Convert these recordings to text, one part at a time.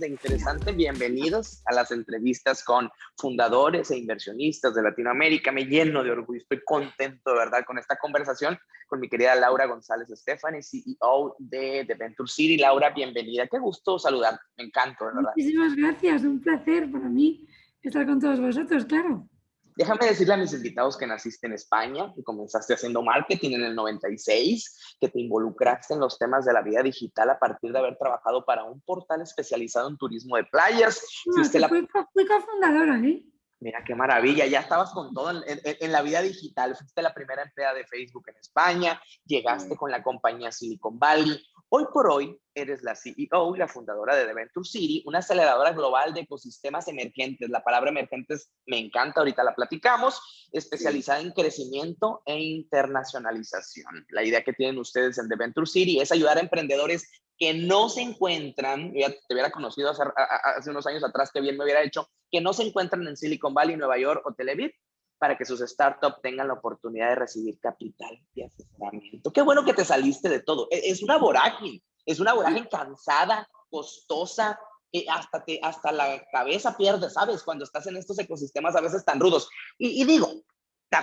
de Interesante, bienvenidos a las entrevistas con fundadores e inversionistas de Latinoamérica. Me lleno de orgullo, estoy contento de verdad con esta conversación con mi querida Laura González Estefani, CEO de, Venture City. Laura, bienvenida, qué gusto saludarte, me encanta, verdad. Muchísimas gracias, un placer para mí estar con todos vosotros, claro. Déjame decirle a mis invitados que naciste en España, que comenzaste haciendo marketing en el 96, que te involucraste en los temas de la vida digital a partir de haber trabajado para un portal especializado en turismo de playas. No, la... fui, fui cofundadora, ¿eh? Mira qué maravilla, ya estabas con todo en, en, la vida digital, fuiste la primera empleada de Facebook en España, llegaste con la compañía Silicon Valley, Hoy por hoy eres la CEO y la fundadora de The Venture City, una aceleradora global de ecosistemas emergentes. La palabra emergentes me encanta, ahorita la platicamos, especializada en crecimiento e internacionalización. La idea que tienen ustedes en The Venture City es ayudar a emprendedores que no se encuentran, ya te hubiera conocido hace, unos años atrás, que bien me hubiera hecho, que no se encuentran en Silicon Valley, Nueva York o Tel Aviv, para que sus startups tengan la oportunidad de recibir capital y asesoramiento. Qué bueno que te saliste de todo. E, es una vorágine, es una vorágine cansada, costosa, que hasta, te, hasta la cabeza pierde, ¿sabes? Cuando estás en estos ecosistemas a veces tan rudos. Y, digo,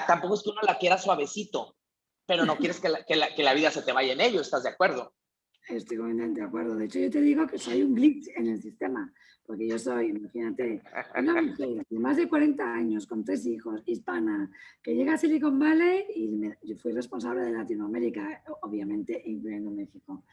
tampoco es que uno la quiera suavecito, pero no quieres que la, que, la, que la vida se te vaya en ello, ¿estás de acuerdo? Estoy completamente de acuerdo. De hecho, yo te digo que soy un glitch en el sistema, porque yo soy, imagínate, una mujer de más de 40 años, con tres hijos, hispana, que llega a Silicon Valley y fui responsable de Latinoamérica, obviamente, incluyendo México.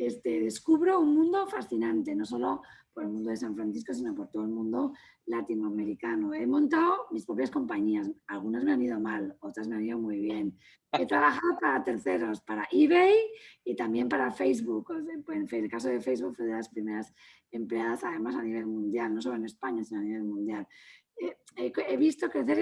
Este, descubro un mundo fascinante, no solo por el mundo de San Francisco, sino por todo el mundo latinoamericano. He montado mis propias compañías, algunas me han ido mal, otras me han ido muy bien. He trabajado para terceros, para eBay y también para Facebook. En el caso de Facebook fue de las primeras empleadas, además a nivel mundial, no solo en España, sino a nivel mundial. He, visto crecer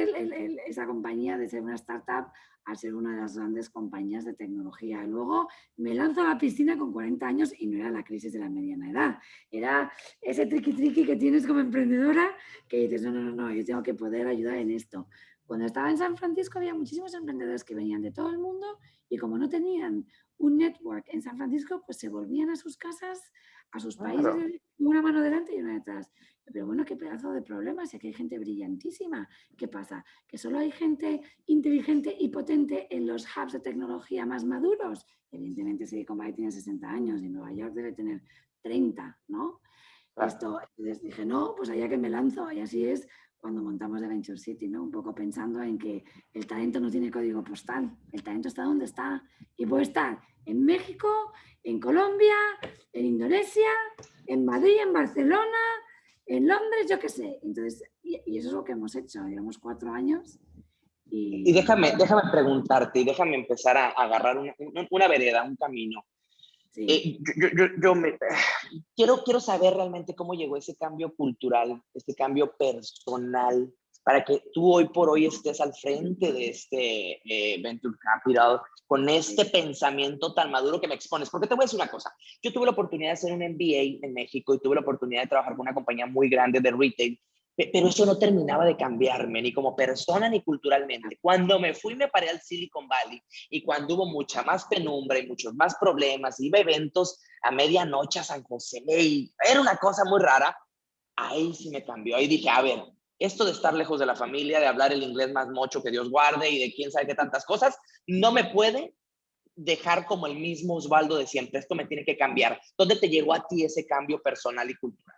esa compañía de ser una startup a ser una de las grandes compañías de tecnología. Luego me lanzo a la piscina con 40 años y no era la crisis de la mediana edad, era ese triqui triqui que tienes como emprendedora que dices, no, no, no, no, yo tengo que poder ayudar en esto. Cuando estaba en San Francisco había muchísimos emprendedores que venían de todo el mundo y como no tenían un network en San Francisco, pues se volvían a sus casas, a sus países, una mano delante y una detrás. Pero bueno, qué pedazo de problemas, si aquí hay gente brillantísima. ¿Qué pasa? ¿Que solo hay gente inteligente y potente en los hubs de tecnología más maduros? Evidentemente Silicon Valley tiene 60 años y Nueva York debe tener 30, ¿no? Esto, les dije, no, pues allá que me lanzo. Y así es cuando montamos The Venture City, ¿no? Un poco pensando en que el talento no tiene código postal. El talento está donde está. Y puede estar en México, en Colombia, en Indonesia, en Madrid, en Barcelona, en Londres, yo qué sé. Entonces, y, eso es lo que hemos hecho. Llevamos cuatro años. Y, déjame, déjame preguntarte y déjame empezar a, agarrar una, una, vereda, un camino. Eh, yo, yo, yo me, quiero, quiero saber realmente cómo llegó ese cambio cultural, este cambio personal, para que tú hoy por hoy estés al frente de este eh, Venture Capital con este pensamiento tan maduro que me expones. Porque te voy a decir una cosa, yo tuve la oportunidad de hacer un MBA en México y tuve la oportunidad de trabajar con una compañía muy grande de retail, pero eso no terminaba de cambiarme, ni como persona ni culturalmente. Cuando me fui, me paré al Silicon Valley y cuando hubo mucha más penumbra y muchos más problemas, iba a eventos a medianoche a San José y era una cosa muy rara, ahí sí me cambió. Ahí dije, a ver, esto de estar lejos de la familia, de hablar el inglés más mocho que Dios guarde y de quién sabe qué tantas cosas, no me puede dejar como el mismo Osvaldo de siempre. Esto me tiene que cambiar. ¿Dónde te llegó a ti ese cambio personal y cultural?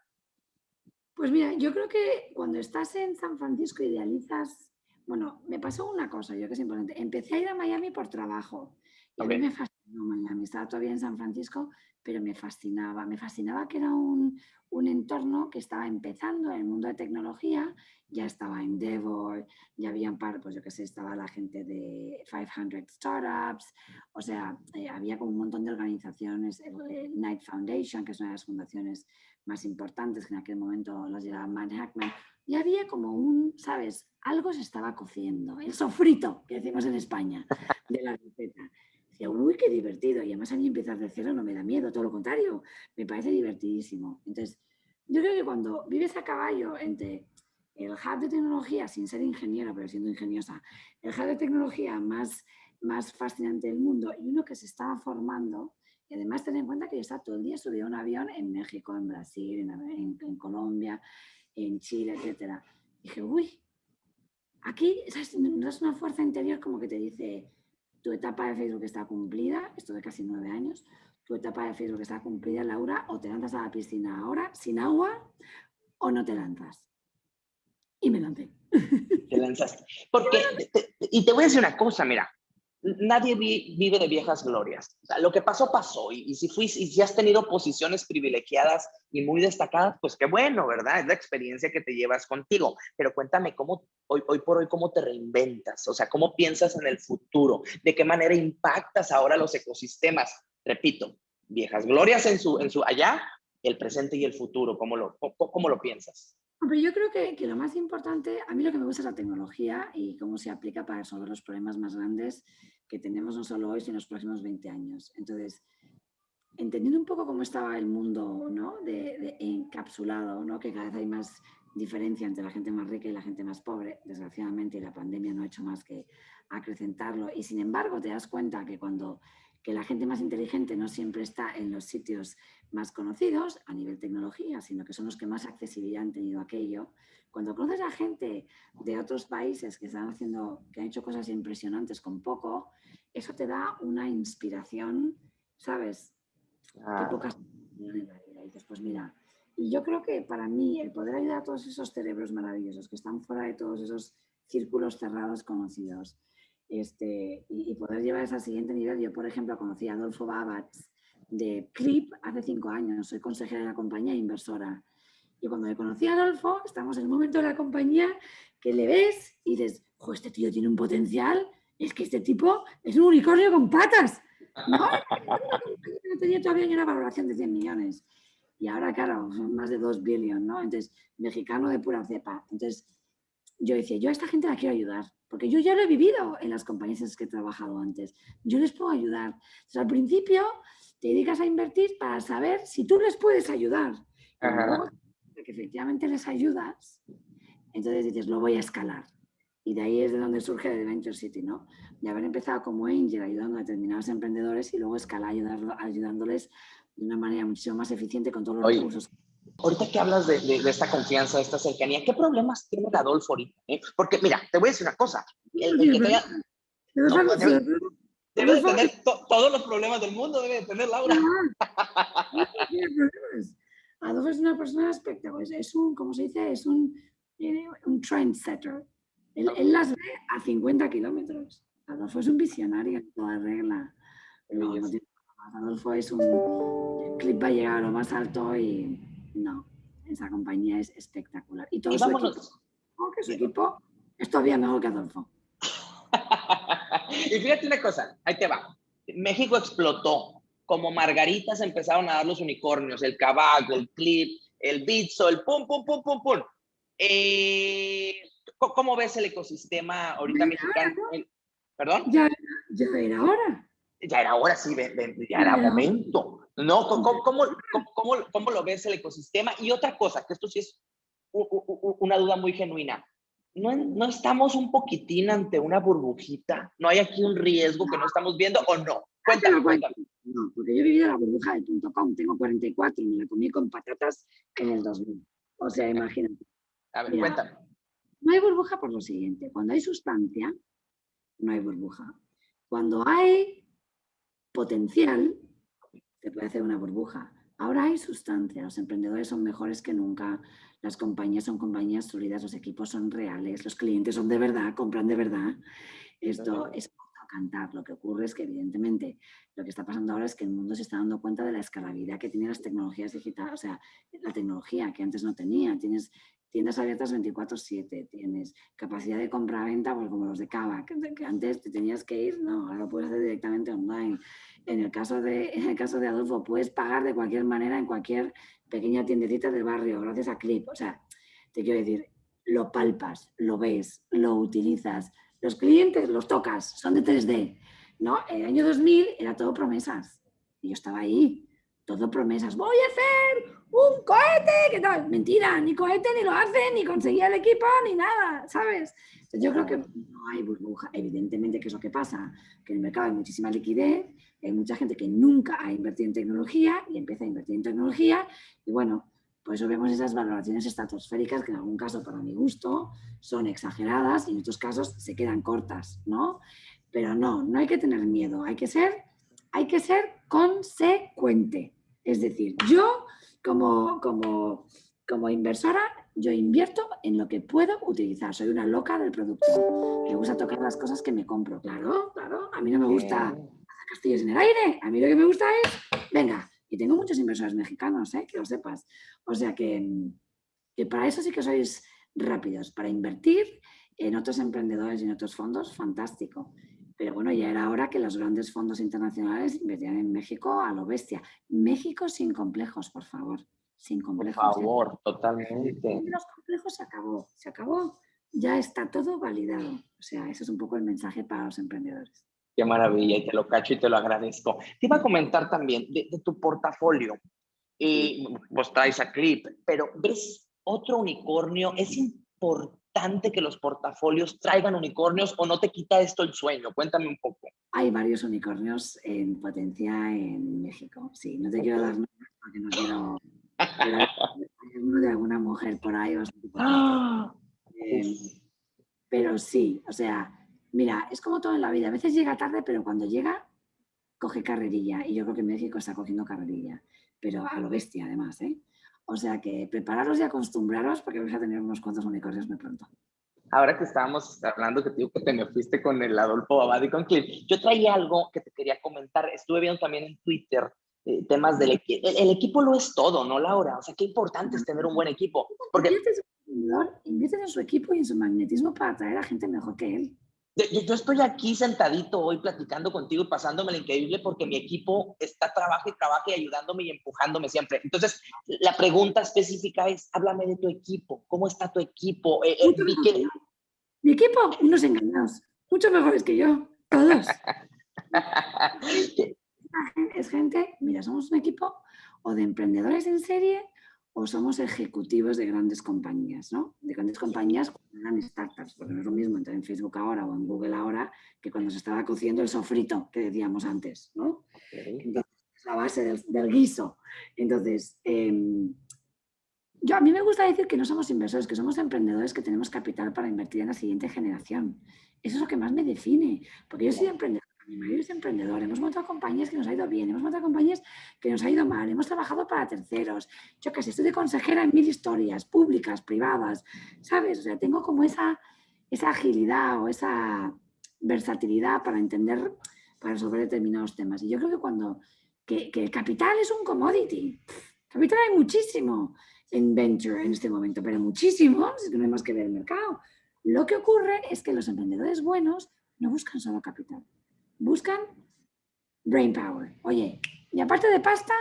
Pues mira, yo creo que cuando estás en San Francisco idealizas, bueno, me pasó una cosa, yo que es importante. Empecé a ir a Miami por trabajo y a mí me fascinó Miami. Estaba todavía en San Francisco, pero me fascinaba. Me fascinaba que era un, un entorno que estaba empezando en el mundo de tecnología, ya estaba Endeavor, ya había un par, pues yo que sé, estaba la gente de 500 Startups, o sea, eh, había como un montón de organizaciones, el Knight Foundation, que es una de las fundaciones más importantes que en aquel momento las llevaba Matt Hackman, y había como un, ¿sabes? Algo se estaba cociendo, el sofrito que decimos en España de la receta. Decía, uy, qué divertido. Y además a mí empezar de cero no me da miedo, todo lo contrario, me parece divertidísimo. Entonces, yo creo que cuando vives a caballo entre el hub de tecnología, sin ser ingeniera, pero siendo ingeniosa, el hub de tecnología más, más fascinante del mundo y uno que se estaba formando, Y además ten en cuenta que yo estaba todo el día subido a un avión en México, en Brasil, en, Colombia, en Chile, etc. dije, uy, aquí no es una fuerza interior como que te dice, tu etapa de Facebook está cumplida, esto de casi nueve años, tu etapa de Facebook está cumplida, Laura, o te lanzas a la piscina ahora sin agua o no te lanzas. Y me lancé. Te lanzaste. Porque, y te voy a decir una cosa, mira, nadie vive de viejas glorias. lo que pasó, pasó. Y, si, fuiste, y si has tenido posiciones privilegiadas y muy destacadas, pues qué bueno, ¿verdad? Es la experiencia que te llevas contigo. Pero cuéntame, ¿cómo hoy, hoy por hoy, cómo te reinventas? O sea, ¿cómo piensas en el futuro? ¿De qué manera impactas ahora los ecosistemas? Repito, viejas glorias en su, en su allá, el presente y el futuro. ¿Cómo lo, cómo, lo piensas? Yo creo que, lo más importante, a mí lo que me gusta es la tecnología y cómo se aplica para resolver los problemas más grandes que tenemos no solo hoy, sino en los próximos 20 años. Entonces, entendiendo un poco cómo estaba el mundo ¿no? encapsulado, ¿no? que cada vez hay más diferencia entre la gente más rica y la gente más pobre, desgraciadamente, y la pandemia no ha hecho más que acrecentarlo. Y sin embargo, te das cuenta que cuando que la gente más inteligente no siempre está en los sitios más conocidos a nivel tecnología, sino que son los que más accesibilidad han tenido aquello. Cuando conoces a gente de otros países que están haciendo, que han hecho cosas impresionantes con poco, eso te da una inspiración, ¿sabes? Que pocas en la vida. Y dices, pues mira, y yo creo que para mí el poder ayudar a todos esos cerebros maravillosos que están fuera de todos esos círculos cerrados conocidos, este, y, poder llevar al siguiente nivel. Yo, por ejemplo, conocí a Adolfo Babatz de Clip hace cinco años, soy consejera de la compañía inversora. Y cuando me conocí a Adolfo, estamos en el momento de la compañía que le ves y dices, jo, este tío tiene un potencial, es que este tipo es un unicornio con patas. No, no tenía todavía ni una valoración de 100 millones. Y ahora, claro, son más de 2 billones, ¿no? Entonces, mexicano de pura cepa. Entonces, yo decía, yo a esta gente la quiero ayudar, porque yo ya lo he vivido en las compañías en las que he trabajado antes. Yo les puedo ayudar. Entonces, al principio te dedicas a invertir para saber si tú les puedes ayudar. que efectivamente les ayudas, entonces dices, lo voy a escalar. Y de ahí es de donde surge The Venture City, ¿no? De haber empezado como angel ayudando a determinados emprendedores y luego escalar ayudándoles de una manera muchísimo más eficiente con todos los recursos Ahorita que hablas de, de, esta confianza, de esta cercanía, ¿qué problemas tiene Adolfo ahorita? Eh? Porque, mira, te voy a decir una cosa. El, que debe, de tener todos los problemas del mundo, debe de tener Laura. Adolfo es una persona espectacular, es un, como se dice, es un, un trendsetter. Él, él, las ve a 50 kilómetros. Adolfo es un visionario en toda regla. Adolfo es un clip va a llegar a lo más alto y no, esa compañía es espectacular. Y todo su equipo, su equipo es todavía mejor que Adolfo. y fíjate una cosa, ahí te va. México explotó. Como margaritas empezaron a dar los unicornios, el caballo, el clip, el bitso, el pum, pum, pum, pum, pum. Eh, ¿Cómo ves el ecosistema ahorita mexicano? ¿Perdón? Ya, ya era hora. Ya era hora, sí, ya era momento. ¿no? ¿Cómo, cómo, cómo, cómo, lo ves el ecosistema? Y otra cosa, que esto sí es una duda muy genuina. ¿No, ¿No estamos un poquitín ante una burbujita? ¿No hay aquí un riesgo que no estamos viendo o no? Cuéntame, cuéntame. No, porque yo he vivido la burbuja del .com, tengo 44 y me la comí con patatas en el 2000. O sea, imagínate. A ver, cuéntame. No hay burbuja por lo siguiente. Cuando hay sustancia, no hay burbuja. Cuando hay potencial, se puede hacer una burbuja. Ahora hay sustancia, los emprendedores son mejores que nunca, las compañías son compañías sólidas, los equipos son reales, los clientes son de verdad, compran de verdad. Esto es cantar. Lo que ocurre es que evidentemente lo que está pasando ahora es que el mundo se está dando cuenta de la escalabilidad que tienen las tecnologías digitales, o sea, la tecnología que antes no tenía. Tienes tiendas abiertas 24/7, tienes capacidad de compra-venta pues como los de Cava, que, antes te tenías que ir, no, ahora lo puedes hacer directamente online. En el, caso de, en el caso de Adolfo, puedes pagar de cualquier manera en cualquier pequeña tiendecita del barrio, gracias a Clip. O sea, te quiero decir, lo palpas, lo ves, lo utilizas. Los clientes los tocas, son de 3D. ¿no? En el año 2000 era todo promesas. Yo estaba ahí todo promesas. Voy a hacer un cohete, ¿qué tal? Mentira, ni cohete ni lo hacen, ni conseguía el equipo, ni nada, ¿sabes? yo creo que no hay burbuja. Evidentemente, ¿qué es lo que pasa? Que en el mercado hay muchísima liquidez, hay mucha gente que nunca ha invertido en tecnología y empieza a invertir en tecnología y bueno, por eso vemos esas valoraciones estratosféricas que en algún caso, para mi gusto, son exageradas y en otros casos se quedan cortas, ¿no? Pero no, no hay que tener miedo, hay que ser, hay que ser consecuente. Es decir, yo como, como, como inversora, yo invierto en lo que puedo utilizar. Soy una loca del producto. Me gusta tocar las cosas que me compro. Claro, claro. A mí no me gusta castillos en el aire. A mí lo que me gusta es, venga, y tengo muchos inversores mexicanos, ¿eh? que lo sepas. O sea que, que para eso sí que sois rápidos, para invertir en otros emprendedores y en otros fondos, fantástico. Pero bueno, ya era hora que los grandes fondos internacionales invirtieran en México a lo bestia. México sin complejos, por favor. Sin complejos. Por favor, totalmente. Los complejos se acabó, se acabó. Ya está todo validado. O sea, ese es un poco el mensaje para los emprendedores. Qué maravilla, y te lo cacho y te lo agradezco. Te iba a comentar también de, tu portafolio. Y vos traes a Clip, pero ¿ves otro unicornio? Es importante que los portafolios traigan unicornios o no te quita esto el sueño? Cuéntame un poco. Hay varios unicornios en potencia en México. Sí, no te quiero dar nombres porque no quiero... Hay uno de alguna mujer por ahí. ¡Ah! eh, pero sí, o sea, mira, es como todo en la vida. A veces llega tarde, pero cuando llega, coge carrerilla. Y yo creo que México está cogiendo carrerilla. Pero a lo bestia, además, ¿eh? O sea que prepararos y acostumbraros porque vais a tener unos cuantos unicornios muy pronto. Ahora que estábamos hablando que te digo que te me fuiste con el Adolfo Abad y con Cliff, yo traía algo que te quería comentar. Estuve viendo también en Twitter eh, temas del equipo. El, equipo lo es todo, ¿no, Laura? O sea, qué importante es tener un buen equipo. Porque... Inviertes en su equipo y en su magnetismo para atraer a gente mejor que él. Yo, estoy aquí sentadito hoy platicando contigo y pasándome lo increíble porque mi equipo está trabaja y trabaja y ayudándome y empujándome siempre. Entonces, la pregunta específica es, háblame de tu equipo. ¿Cómo está tu equipo? Eh, eh, mi equipo, unos engañados, mucho mejores que yo, todos. es gente, mira, somos un equipo o de emprendedores en serie o somos ejecutivos de grandes compañías, ¿no? De grandes compañías cuando eran startups, porque no es lo mismo entrar en Facebook ahora o en Google ahora que cuando se estaba cociendo el sofrito que decíamos antes, ¿no? Entonces, es la base del, guiso. Entonces, em, yo, a mí me gusta decir que no somos inversores, que somos emprendedores que tenemos capital para invertir en la siguiente generación. Eso es lo que más me define, porque yo soy emprendedor mi marido es emprendedor, hemos montado compañías que nos ha ido bien, hemos montado compañías que nos ha ido mal, hemos trabajado para terceros, yo sé, estoy de consejera en mil historias, públicas, privadas, ¿sabes? O sea, tengo como esa, esa agilidad o esa versatilidad para entender, para resolver determinados temas. Y yo creo que cuando, que, el capital es un commodity, capital hay muchísimo en venture en este momento, pero muchísimo, que no hay más que ver el mercado. Lo que ocurre es que los emprendedores buenos no buscan solo capital buscan brain power. Oye, y aparte de pasta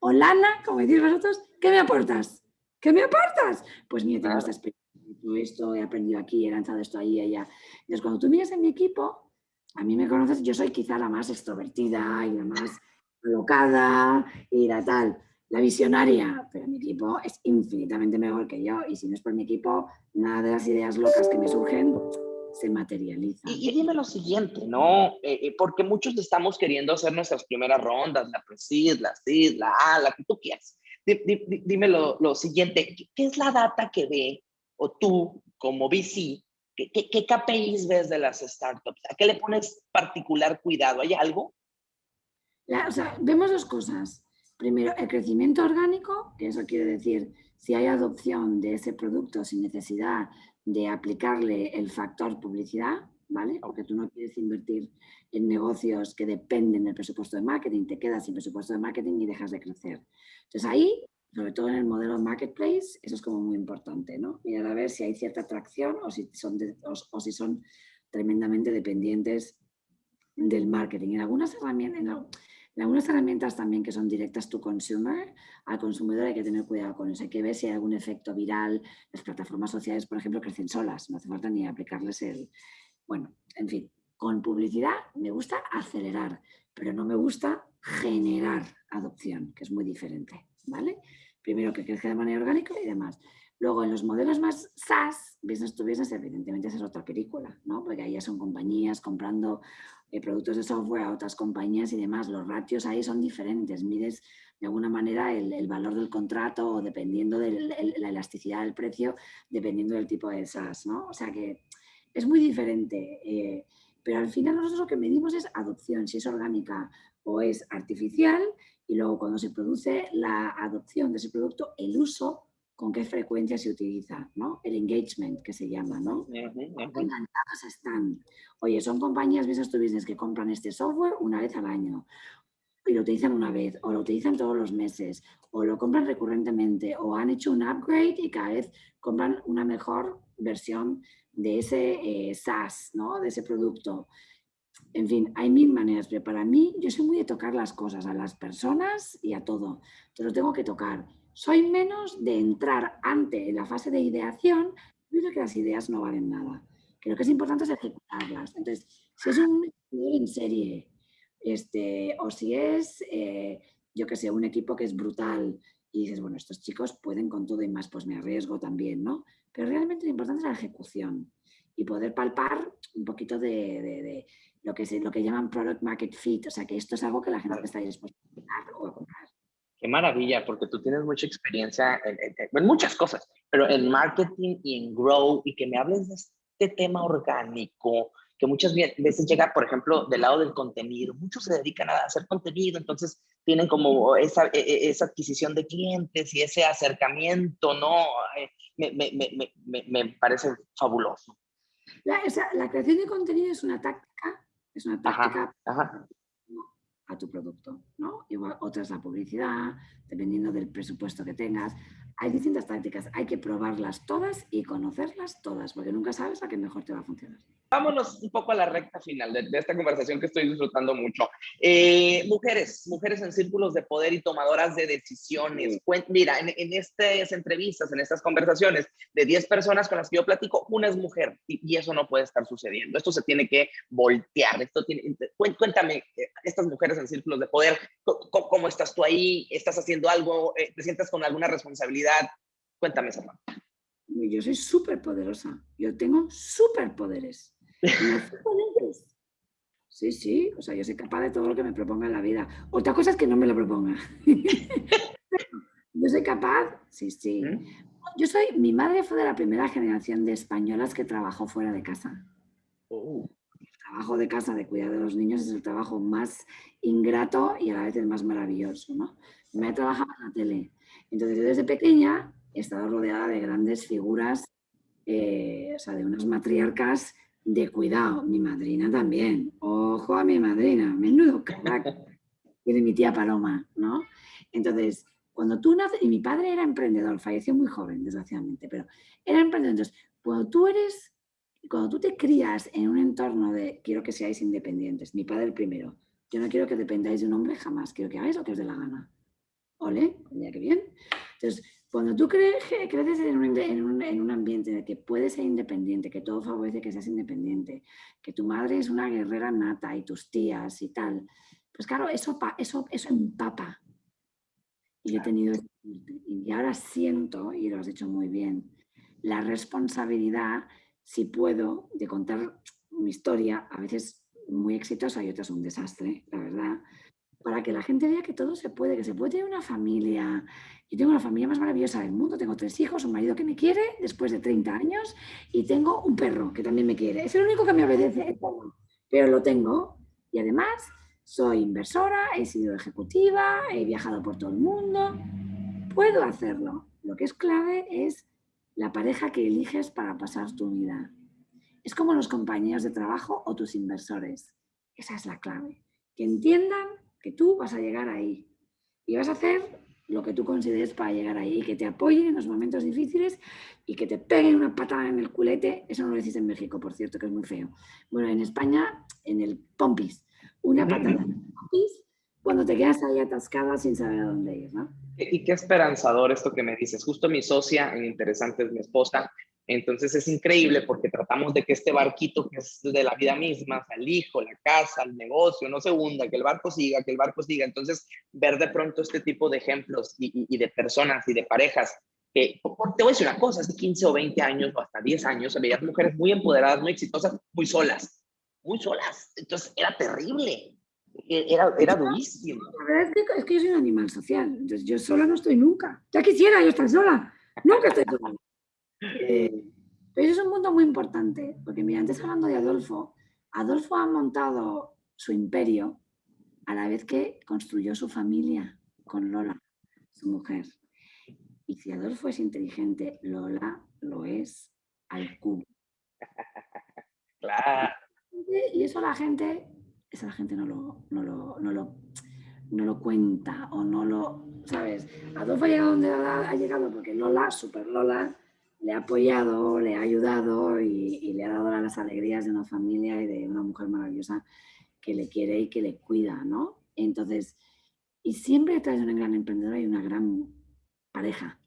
o lana, como decís vosotros, ¿qué me aportas? ¿Qué me aportas? Pues mira, tengo esta experiencia, esto, he aprendido aquí, he lanzado esto ahí y allá. Entonces, cuando tú miras en mi equipo, a mí me conoces, yo soy quizá la más extrovertida y la más alocada y la tal, la visionaria, pero mi equipo es infinitamente mejor que yo y si no es por mi equipo, nada de las ideas locas que me surgen se materializa. Y, dime lo siguiente, ¿no? Eh, eh, porque muchos estamos queriendo hacer nuestras primeras rondas, la PRESID, la CID, la A, la que tú quieras. dime lo, lo, siguiente, ¿qué es la data que ve, o tú como VC, ¿qué, qué, qué KPIs ves de las startups? ¿A qué le pones particular cuidado? ¿Hay algo? o sea, vemos dos cosas. Primero, el crecimiento orgánico, que eso quiere decir si hay adopción de ese producto sin necesidad de aplicarle el factor publicidad, ¿vale? Porque tú no quieres invertir en negocios que dependen del presupuesto de marketing, te quedas sin presupuesto de marketing y dejas de crecer. Entonces ahí, sobre todo en el modelo marketplace, eso es como muy importante, ¿no? Mirar a ver si hay cierta atracción o si son, o, si son tremendamente dependientes del marketing. En algunas herramientas, algunas herramientas también que son directas to consumer, al consumidor hay que tener cuidado con eso. Hay que ver si hay algún efecto viral. Las plataformas sociales, por ejemplo, crecen solas. No hace falta ni aplicarles el... Bueno, en fin, con publicidad me gusta acelerar, pero no me gusta generar adopción, que es muy diferente, ¿vale? Primero que crezca de manera orgánica y demás. Luego, en los modelos más SaaS, business to business, evidentemente esa es otra película, ¿no? Porque ahí ya son compañías comprando eh, productos de software a otras compañías y demás. Los ratios ahí son diferentes. Mides de alguna manera el, valor del contrato o dependiendo de la elasticidad del precio, dependiendo del tipo de SaaS, ¿no? O sea que es muy diferente. Eh, pero al final nosotros lo que medimos es adopción, si es orgánica o es artificial, y luego cuando se produce la adopción de ese producto, el uso con qué frecuencia se utiliza, ¿no? El engagement que se llama, ¿no? Encantados están. Oye, son compañías business to business que compran este software una vez al año y lo utilizan una vez, o lo utilizan todos los meses, o lo compran recurrentemente, o han hecho un upgrade y cada vez compran una mejor versión de ese eh, SaaS, ¿no? De ese producto. En fin, hay mil maneras, pero para mí yo soy muy de tocar las cosas, a las personas y a todo. Te lo tengo que tocar soy menos de entrar ante la fase de ideación, creo que las ideas no valen nada. Creo que es importante ejecutarlas. Entonces, si es un en serie, este, o si es, eh, yo que sé, un equipo que es brutal y dices, bueno, estos chicos pueden con todo y más, pues me arriesgo también, ¿no? Pero realmente lo importante es la ejecución y poder palpar un poquito de, lo, que se, lo que llaman product market fit, o sea, que esto es algo que la gente está dispuesta a comprar o a comprar. Qué maravilla, porque tú tienes mucha experiencia en, muchas cosas, pero en marketing y en grow, y que me hables de este tema orgánico, que muchas veces llega, por ejemplo, del lado del contenido. Muchos se dedican a hacer contenido, entonces tienen como esa, e, e, esa adquisición de clientes y ese acercamiento, ¿no? Me, me, me, me parece fabuloso. La, la, creación de contenido es una táctica, es una táctica ajá a tu producto, ¿no? Igual otra es la publicidad, dependiendo del presupuesto que tengas. Hay distintas tácticas, hay que probarlas todas y conocerlas todas, porque nunca sabes a qué mejor te va a funcionar. Vámonos un poco a la recta final de, esta conversación que estoy disfrutando mucho. Eh, mujeres, mujeres en círculos de poder y tomadoras de decisiones. Mira, en, estas entrevistas, en estas conversaciones, de 10 personas con las que yo platico, una es mujer y, eso no puede estar sucediendo. Esto se tiene que voltear. Esto tiene, cuéntame, eh, estas mujeres en círculos de poder, ¿cómo, estás tú ahí? ¿Estás haciendo algo? Eh, ¿Te sientes con alguna responsabilidad? Cuéntame esa Yo soy súper poderosa. Yo tengo superpoderes. Sí, sí, o sea, yo soy capaz de todo lo que me proponga en la vida. Otra cosa es que no me lo proponga. yo soy capaz, sí, sí. Yo soy, mi madre fue de la primera generación de españolas que trabajó fuera de casa. Oh. El trabajo de casa, de cuidar de los niños, es el trabajo más ingrato y a la vez el más maravilloso, ¿no? Me he trabajado en la tele. Entonces, yo desde pequeña he estado rodeada de grandes figuras, eh, o sea, de unas matriarcas de cuidado, mi madrina también. Ojo a mi madrina, menudo crack. De mi tía Paloma, ¿no? Entonces, cuando tú naces, y mi padre era emprendedor, falleció muy joven, desgraciadamente, pero era emprendedor. Entonces, cuando tú eres, cuando tú te crías en un entorno de quiero que seáis independientes, mi padre el primero, yo no quiero que dependáis de un hombre jamás, quiero que hagáis lo que os dé la gana. ¿Ole? Mira qué bien. Entonces, cuando tú crees, creces en un, en, un, ambiente en el que puedes ser independiente, que todo favorece que seas independiente, que tu madre es una guerrera nata y tus tías y tal, pues claro, eso, eso, eso empapa. Y he tenido, y ahora siento, y lo has dicho muy bien, la responsabilidad, si puedo, de contar mi historia, a veces muy exitosa y otras un desastre, la verdad, para que la gente vea que todo se puede, que se puede tener una familia. Yo tengo la familia más maravillosa del mundo, tengo tres hijos, un marido que me quiere después de 30 años y tengo un perro que también me quiere. Es el único que me obedece, pero lo tengo. Y además soy inversora, he sido ejecutiva, he viajado por todo el mundo. Puedo hacerlo. Lo que es clave es la pareja que eliges para pasar tu vida. Es como los compañeros de trabajo o tus inversores. Esa es la clave. Que entiendan que tú vas a llegar ahí y vas a hacer lo que tú consideres para llegar ahí, y que te apoyen en los momentos difíciles y que te peguen una patada en el culete. Eso no lo decís en México, por cierto, que es muy feo. Bueno, en España, en el pompis, una patada en el pompis cuando te quedas ahí atascada sin saber a dónde ir, ¿no? Y qué esperanzador esto que me dices. Justo mi socia en Interesante es mi esposa Entonces es increíble porque tratamos de que este barquito que es de la vida misma, el hijo, la casa, el negocio, no se hunda, que el barco siga, que el barco siga. Entonces ver de pronto este tipo de ejemplos y, de personas y de parejas que, te voy a decir una cosa, hace 15 o 20 años o hasta 10 años veías mujeres muy empoderadas, muy exitosas, muy solas, muy solas. Entonces era terrible. E, era, era durísimo. La verdad es que, es que yo soy un animal social, entonces yo sola no estoy nunca. Ya quisiera yo estar sola, nunca estoy sola. Eh, pero eso es un mundo muy importante, porque mira, antes hablando de Adolfo, Adolfo ha montado su imperio a la vez que construyó su familia con Lola, su mujer. Y si Adolfo es inteligente, Lola lo es al cubo. Claro. Y eso la gente, eso la gente no lo, no lo, no lo, no lo cuenta o no lo, ¿sabes? Adolfo ha llegado donde ha llegado porque Lola, Super Lola, le ha apoyado, le ha ayudado y, le ha dado las alegrías de una familia y de una mujer maravillosa que le quiere y que le cuida, ¿no? Entonces, y siempre detrás de una gran emprendedora hay una gran pareja.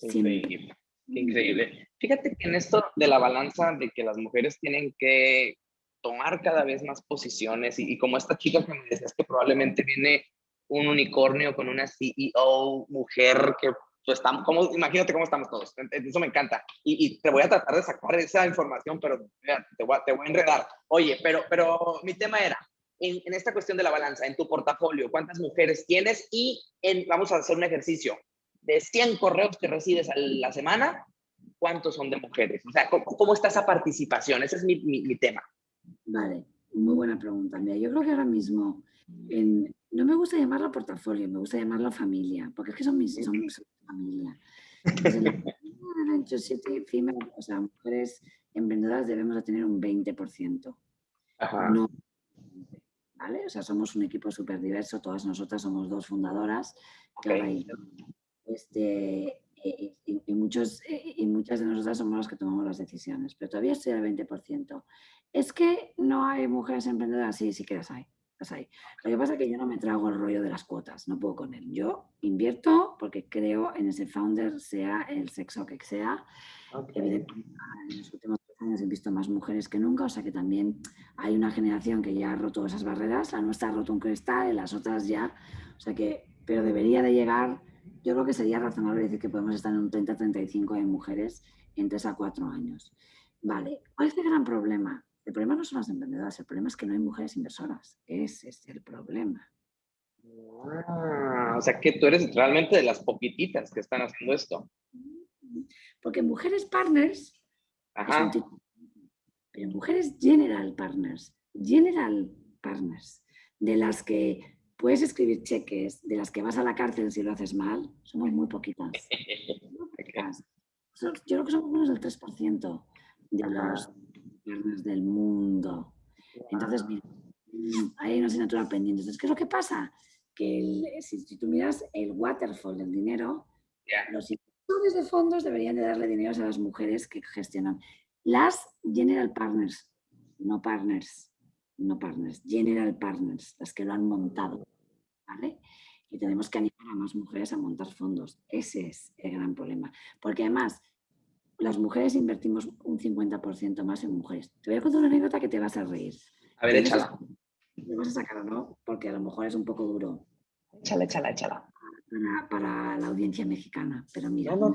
Increíble, increíble. Fíjate que en esto de la balanza de que las mujeres tienen que tomar cada vez más posiciones y, y como esta chica que me decías que probablemente viene un unicornio con una CEO mujer que estamos, imagínate cómo estamos todos. Eso me encanta. Y, te voy a tratar de sacar esa información, pero te, voy a, te, voy a, enredar. Oye, pero, pero mi tema era, en, en, esta cuestión de la balanza, en tu portafolio, ¿cuántas mujeres tienes? Y en, vamos a hacer un ejercicio. De 100 correos que recibes a la semana, ¿cuántos son de mujeres? O sea, ¿cómo, cómo está esa participación? Ese es mi, mi, mi tema. Vale, muy buena pregunta. Mira, yo creo que ahora mismo en, no me gusta llamarlo portafolio, me gusta llamarlo familia, porque es que son mis, son, familia. o sea, mujeres emprendedoras debemos de tener un 20%. No, ¿vale? O sea, somos un equipo súper diverso, todas nosotras somos dos fundadoras. este, y, y, muchos, y muchas de nosotras somos las que tomamos las decisiones, pero todavía estoy al 20%. ¿Es que no hay mujeres emprendedoras? Sí, sí que las hay. Lo que pasa es que yo no me trago el rollo de las cuotas, no puedo con él. Yo invierto porque creo en ese founder, sea el sexo que sea. en los últimos años he visto más mujeres que nunca, o sea que también hay una generación que ya ha roto esas barreras, la nuestra ha roto un cristal y las otras ya, o sea que, pero debería de llegar, yo creo que sería razonable decir que podemos estar en un 30-35 de mujeres en 3 a 4 años. Vale, ¿cuál es el gran problema? El problema no son las emprendedoras, el problema es que no hay mujeres inversoras. Ese es el problema. Ah, o sea que tú eres realmente de las poquititas que están haciendo esto. Porque mujeres partners, Ajá. pero mujeres general partners, general partners, de las que puedes escribir cheques, de las que vas a la cárcel si lo haces mal, somos muy poquitas. Yo creo que somos menos del 3% de los del mundo. Entonces, mira, hay una asignatura pendiente. Entonces, ¿qué es lo que pasa? Que si, tú miras el waterfall del dinero, los inversores de fondos deberían de darle dinero a las mujeres que gestionan. Las general partners, no partners, no partners, general partners, las que lo han montado. ¿vale? Y tenemos que animar a más mujeres a montar fondos. Ese es el gran problema. Porque además, las mujeres invertimos un 50% más en mujeres. Te voy a contar una anécdota que te vas a reír. A ver, échala. Te vas a sacar, ¿no? Porque a lo mejor es un poco duro. Échala, échala, échala. Para, la audiencia mexicana, pero mira, no,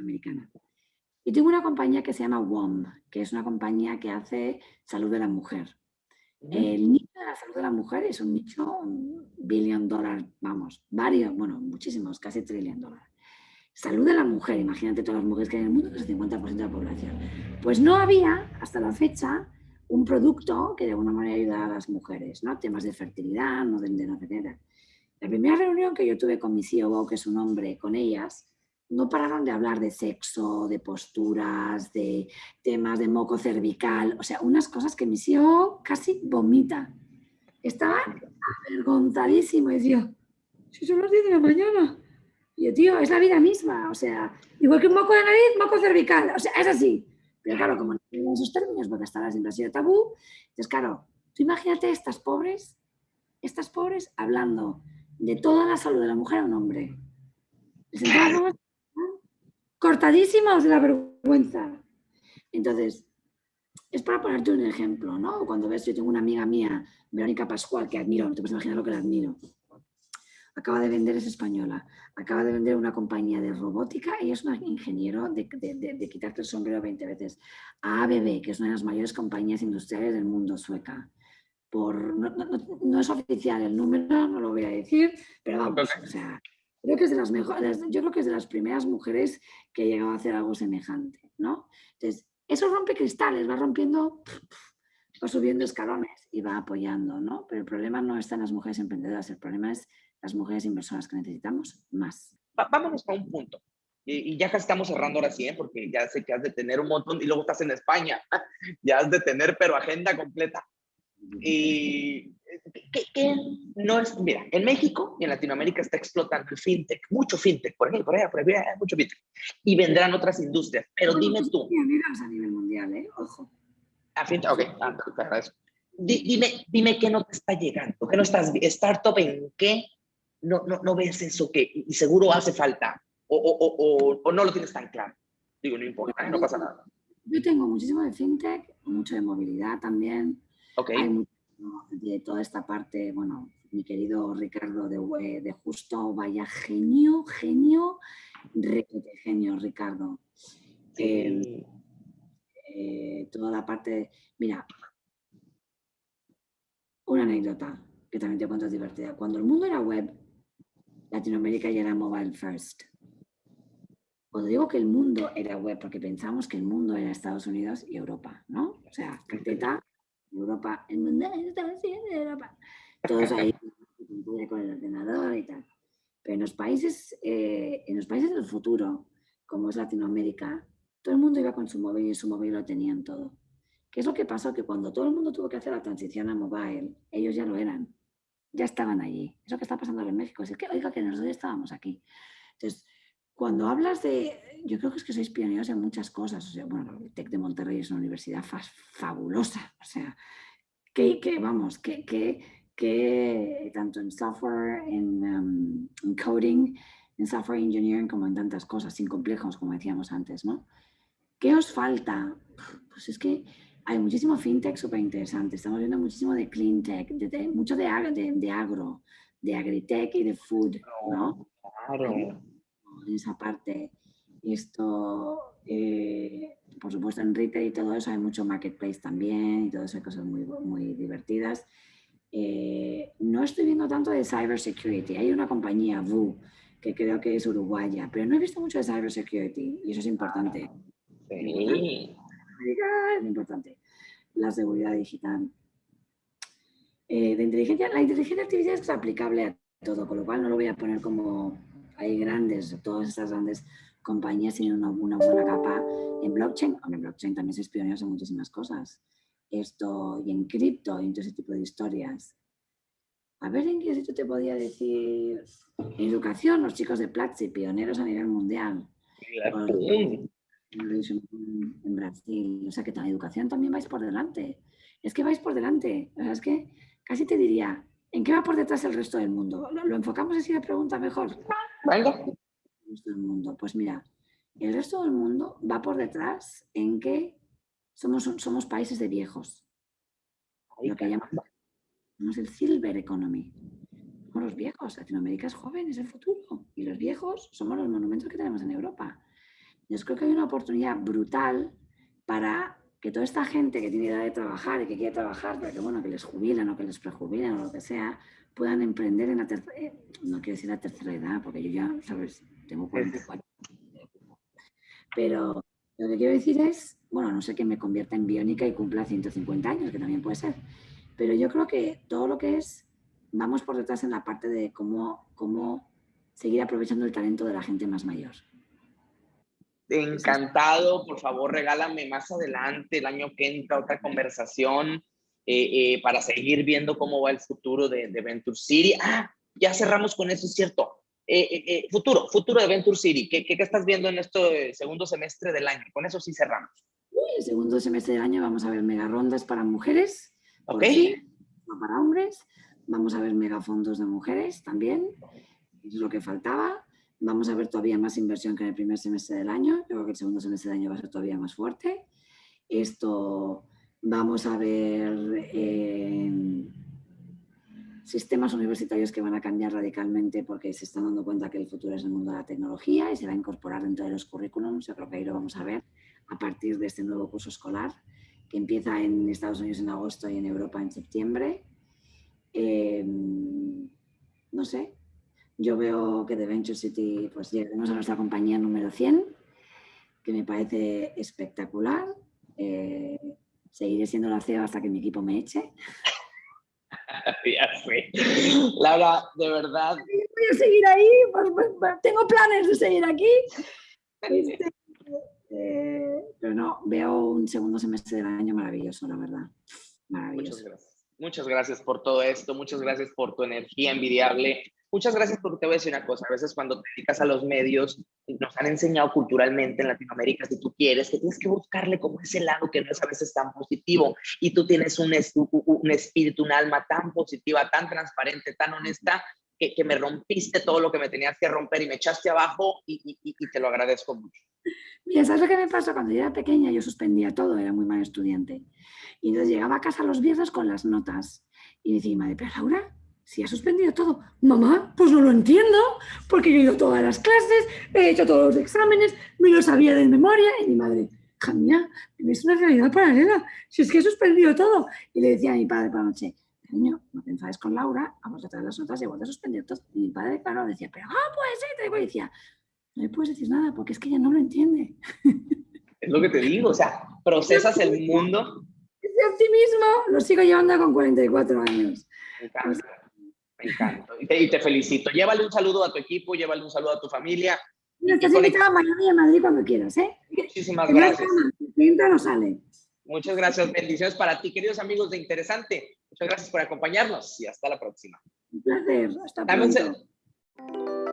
americana. Y tengo una compañía que se llama WOM, que es una compañía que hace salud de la mujer. El nicho de la salud de la mujer es un nicho, un billion dólar, vamos, varios, bueno, muchísimos, casi trillion dólares. Salud de la mujer, imagínate todas las mujeres que hay en el mundo, que es el 50% de la población. Pues no había, hasta la fecha, un producto que de alguna manera ayudara a las mujeres, ¿no? Temas de fertilidad, no de, de no tener. La primera reunión que yo tuve con mi CEO, que es un hombre, con ellas, no pararon de hablar de sexo, de posturas, de temas de moco cervical, o sea, unas cosas que mi CEO casi vomita. Estaba avergonzadísimo y decía, si son las 10 de la mañana, y yo, tío, es la vida misma, o sea, igual que un moco de nariz, moco cervical, o sea, es así. Pero claro, como no tienen esos términos, porque hasta ahora siempre ha sido tabú, entonces claro, tú imagínate estas pobres, estas pobres hablando de toda la salud de la mujer a un hombre. cortadísimos de la vergüenza. Entonces, es para ponerte un ejemplo, ¿no? Cuando ves, yo tengo una amiga mía, Verónica Pascual, que admiro, no te puedes imaginar lo que la admiro. Acaba de vender, es española, acaba de vender una compañía de robótica, ella es una ingeniero de, de, quitarte el sombrero 20 veces, a ABB, que es una de las mayores compañías industriales del mundo sueca. Por, no, es oficial el número, no lo voy a decir, pero vamos, o sea, creo que es de las mejores, yo creo que es de las primeras mujeres que ha llegado a hacer algo semejante, ¿no? Entonces, eso rompe cristales, va rompiendo, va subiendo escalones y va apoyando, ¿no? Pero el problema no está en las mujeres emprendedoras, el problema es las mujeres inversoras que necesitamos más. vámonos a un punto. Y, ya casi estamos cerrando ahora sí, ¿eh? porque ya sé que has de tener un montón y luego estás en España. ya has de tener, pero agenda completa. Y ¿qué, no es, mira, en México y en Latinoamérica está explotando el fintech, mucho fintech, por ejemplo, por allá, por allá, mucho fintech. Y vendrán otras industrias, pero dime tú. a nivel mundial, ¿eh? Ojo. Ah, fintech, ok, ah, te agradezco. Dime, dime qué no te está llegando, qué no estás, startup en qué no, no, no ves eso que, y seguro hace falta, o, o, o, o no lo tienes tan claro. Digo, no importa, no pasa nada. Yo tengo muchísimo de fintech, mucho de movilidad también. Ok de toda esta parte, bueno, mi querido Ricardo de, de Justo, vaya genio, genio, genio, Ricardo. Eh, eh, toda la parte, mira, una anécdota que también te cuento es divertida. Cuando el mundo era web, Latinoamérica ya era mobile first. Cuando digo que el mundo era web, porque pensamos que el mundo era Estados Unidos y Europa, ¿no? O sea, carpeta Europa, el mundo Europa. Todos ahí con el ordenador y tal. Pero en los países, eh, en los países del futuro, como es Latinoamérica, todo el mundo iba con su móvil y su móvil lo tenían todo. ¿Qué es lo que pasó? Que cuando todo el mundo tuvo que hacer la transición a mobile, ellos ya lo eran, ya estaban allí. Es lo que está pasando en México. Es que, oiga, que nosotros estábamos aquí. Entonces, cuando hablas de, yo creo que es que sois pioneros en muchas cosas. O sea, bueno, el TEC de Monterrey es una universidad fabulosa. O sea, que, que vamos, que, que, que, tanto en software, um, en, coding, en software engineering, como en tantas cosas, sin complejos, como decíamos antes, ¿no? ¿Qué os falta? Pues es que hay muchísimo fintech súper interesante. Estamos viendo muchísimo de clean tech, de, mucho de, de, de agro, de agritech y de food, ¿no? Claro en esa parte. Esto, eh, por supuesto, en retail y todo eso hay mucho marketplace también y todas esas cosas muy, muy divertidas. Eh, no estoy viendo tanto de cybersecurity. Hay una compañía, VU, que creo que es uruguaya, pero no he visto mucho de cybersecurity y eso es importante. Sí. Es importante. La seguridad digital. Eh, de inteligencia, la inteligencia artificial es aplicable a todo, con lo cual no lo voy a poner como hay grandes, todas estas grandes compañías tienen una, buena capa en blockchain. En blockchain también se es pionero en muchísimas cosas. Esto y en cripto y en todo ese tipo de historias. A ver en qué sitio te podía decir. En educación, los chicos de Platzi, pioneros a nivel mundial. En Brasil. O sea que en educación también vais por delante. Es que vais por delante. O sea, es que casi te diría, ¿en qué va por detrás el resto del mundo? ¿Lo, lo enfocamos así de pregunta mejor? mundo. Pues mira, el resto del mundo va por detrás en que somos, somos países de viejos. Lo que llamamos el silver economy. Somos los viejos. Latinoamérica es joven, es el futuro. Y los viejos somos los monumentos que tenemos en Europa. Yo creo que hay una oportunidad brutal para que toda esta gente que tiene edad de trabajar y que quiere trabajar, pero que bueno, que les jubilan o que les prejubilan o lo que sea, puedan emprender en la tercera, eh, no quiero decir la tercera edad, porque yo ya, sabes, tengo 44. Pero lo que quiero decir es, bueno, no sé que me convierta en biónica y cumpla 150 años, que también puede ser, pero yo creo que todo lo que es, vamos por detrás en la parte de cómo, cómo seguir aprovechando el talento de la gente más mayor. Encantado, por favor, regálame más adelante, el año que entra, otra conversación eh, eh, para seguir viendo cómo va el futuro de, Venture City. Ah, ya cerramos con eso, es cierto. Eh, futuro, futuro de Venture City. ¿Qué, ¿Qué, estás viendo en este segundo semestre del año? Con eso sí cerramos. el segundo semestre del año vamos a ver mega rondas para mujeres. Ok. no para hombres. Vamos a ver megafondos de mujeres también. Es lo que faltaba. Vamos a ver todavía más inversión que en el primer semestre del año. Yo creo que el segundo semestre del año va a ser todavía más fuerte. Esto vamos a ver eh, sistemas universitarios que van a cambiar radicalmente porque se están dando cuenta que el futuro es el mundo de la tecnología y se va a incorporar dentro de los currículums. Yo creo que ahí lo vamos a ver a partir de este nuevo curso escolar que empieza en Estados Unidos en agosto y en Europa en septiembre. Eh, no sé, yo veo que de Venture City pues llegaremos a nuestra compañía número 100, que me parece espectacular. Eh, seguiré siendo la CEO hasta que mi equipo me eche. ya sé. Laura, de verdad. Voy a seguir ahí, pues, pues, pues, tengo planes de seguir aquí. Este, eh, pero no, veo un segundo semestre del año maravilloso, la verdad. Maravilloso. Muchas gracias. Muchas gracias por todo esto, muchas gracias por tu energía envidiable, muchas gracias porque te voy a decir una cosa, a veces cuando te dedicas a los medios, nos han enseñado culturalmente en Latinoamérica, si tú quieres, que tienes que buscarle como ese lado que no es a veces tan positivo, y tú tienes un, un espíritu, un alma tan positiva, tan transparente, tan honesta, que, que, me rompiste todo lo que me tenías que romper y me echaste abajo y, y, te lo agradezco mucho. Mira, ¿sabes lo que me pasó? Cuando yo era pequeña yo suspendía todo, era muy mal estudiante. Y entonces llegaba a casa los viernes con las notas. Y decía, madre, pero Laura, si ha suspendido todo. Mamá, pues no lo entiendo, porque yo he ido a todas las clases, he hecho todos los exámenes, me lo sabía de memoria. Y mi madre, hija mía, es una realidad paralela, si es que he suspendido todo. Y le decía a mi padre por la noche, cariño, no te enfades con Laura, vamos a traer las notas y igual te suspendido todo. Y mi padre, claro, decía, pero ah, pues sí, te decía, no le puedes decir nada porque es que ella no lo entiende. Es lo que te digo, o sea, procesas el mundo. Ese optimismo lo sigo llevando con 44 años. Me encanta, me encanta. Y te, felicito. Llévale un saludo a tu equipo, llévale un saludo a tu familia. estás invitada a Miami a Madrid cuando quieras, ¿eh? Muchísimas gracias. Entra no sale. Muchas gracias. Bendiciones para ti, queridos amigos de Interesante. Muchas gracias por acompañarnos y hasta la próxima. Un placer. Hasta pronto.